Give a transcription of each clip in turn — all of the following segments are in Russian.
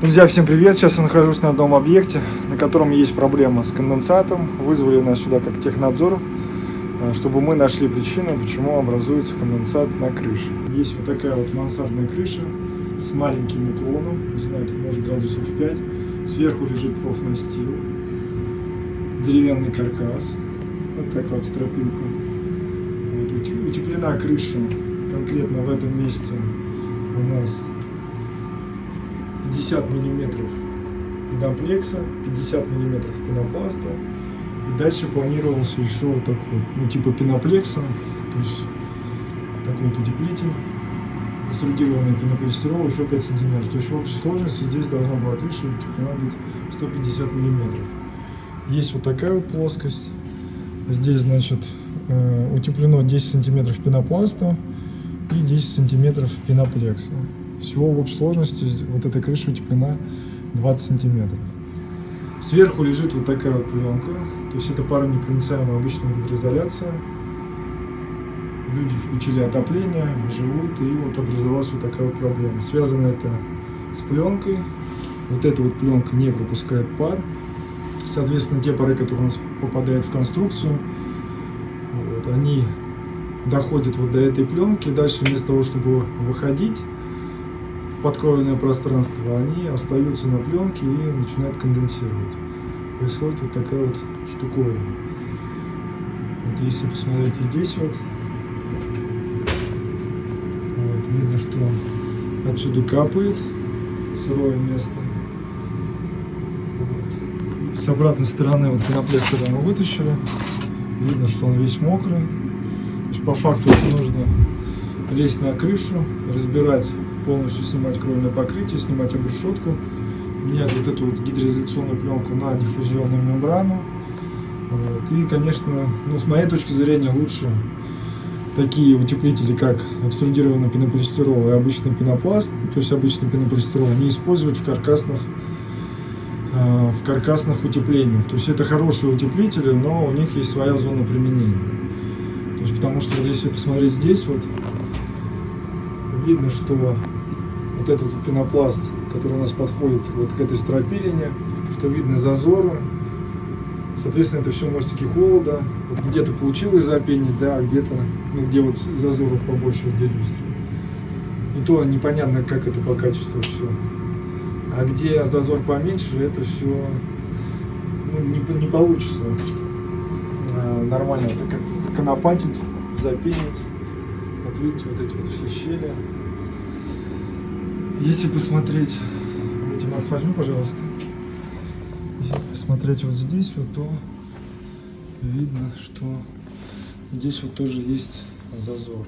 Друзья, всем привет! Сейчас я нахожусь на одном объекте, на котором есть проблема с конденсатом. Вызвали нас сюда как технадзор, э, чтобы мы нашли причину, почему образуется конденсат на крыше. Есть вот такая вот мансардная крыша с маленьким уклоном, не знаю, тут может градусов 5. Сверху лежит профнастил, деревянный каркас, вот такая вот стропилка. Вот, утеплена крыша конкретно в этом месте у нас 50 миллиметров педоплекса, 50 миллиметров пенопласта. И дальше планировался еще вот такой, ну типа пеноплекса, то есть такой вот утеплитель, экструдированный пенополистирол еще 5 сантиметров. То есть в общей сложности здесь должна была крыша утеплена быть 150 миллиметров. Есть вот такая вот плоскость. Здесь, значит, э, утеплено 10 сантиметров пенопласта и 10 сантиметров пеноплекса. Всего в общей сложности вот эта крыша утеплена 20 сантиметров. Сверху лежит вот такая вот пленка, то есть это паронепроницаемая обычная гидроизоляция. Люди включили отопление, живут, и вот образовалась вот такая вот проблема. Связано это с пленкой. Вот эта вот пленка не пропускает пар. Соответственно, те пары, которые у нас попадают в конструкцию, вот, они доходят вот до этой пленки. Дальше вместо того, чтобы выходить, подкровенное пространство, они остаются на пленке и начинают конденсировать. Происходит вот такая вот штуковина. Вот если посмотреть здесь вот, вот видно, что отсюда капает сырое место. Вот. С обратной стороны вот пеноплектор мы вытащили. Видно, что он весь мокрый. по факту нужно лезть на крышу, разбирать полностью снимать кровельное покрытие, снимать обрешетку, менять вот эту вот гидроизоляционную пленку на диффузионную мембрану. Вот. И, конечно, ну, с моей точки зрения, лучше такие утеплители, как экструдированный пенополистирол и обычный пенопласт, то есть обычный пенополистирол, не использовать в каркасных, э, в каркасных утеплениях. То есть это хорошие утеплители, но у них есть своя зона применения. То есть потому что если посмотреть здесь, вот видно, что вот этот пенопласт, который у нас подходит вот к этой стропилине, что видно зазоры. Соответственно, это все мостики холода. Вот где-то получилось запенить, да, а где-то, ну, где вот зазоров побольше, где. И то непонятно, как это по качеству все. А где зазор поменьше, это все ну, не, не получится а, нормально это как-то законопатить, запенить. Вот видите, вот эти вот все щели. Если посмотреть, Макс, возьми, пожалуйста. Если посмотреть вот здесь, вот, то видно, что здесь вот тоже есть зазор.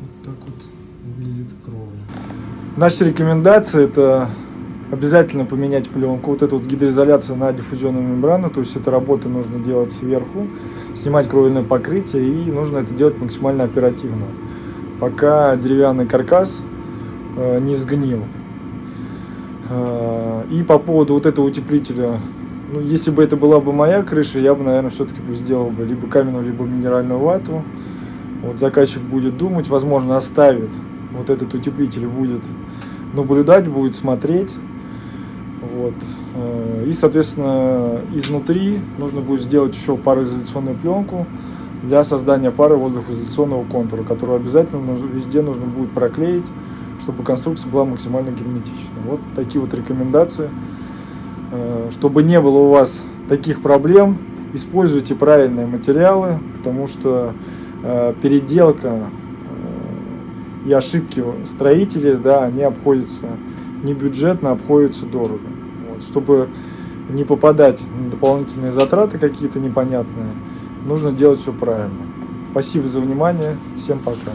Вот так вот выглядит кровля. Наша рекомендация это обязательно поменять пленку. Вот эту вот гидроизоляцию на диффузионную мембрану, то есть эта работа нужно делать сверху, снимать кровельное покрытие и нужно это делать максимально оперативно пока деревянный каркас э, не сгнил. Э, и по поводу вот этого утеплителя, ну, если бы это была бы моя крыша, я бы, наверное, все-таки бы сделал бы либо каменную, либо минеральную вату. Вот заказчик будет думать, возможно, оставит вот этот утеплитель, будет наблюдать, будет смотреть. Вот. Э, и, соответственно, изнутри нужно будет сделать еще пароизоляционную пленку, для создания пары воздухоизоляционного контура, которую обязательно везде нужно будет проклеить, чтобы конструкция была максимально герметичной. Вот такие вот рекомендации. Э, чтобы не было у вас таких проблем, используйте правильные материалы, потому что э, переделка э, и ошибки строителей, да, они обходятся не бюджетно, обходятся дорого. Вот, чтобы не попадать на дополнительные затраты какие-то непонятные, нужно делать все правильно. Спасибо за внимание. Всем пока.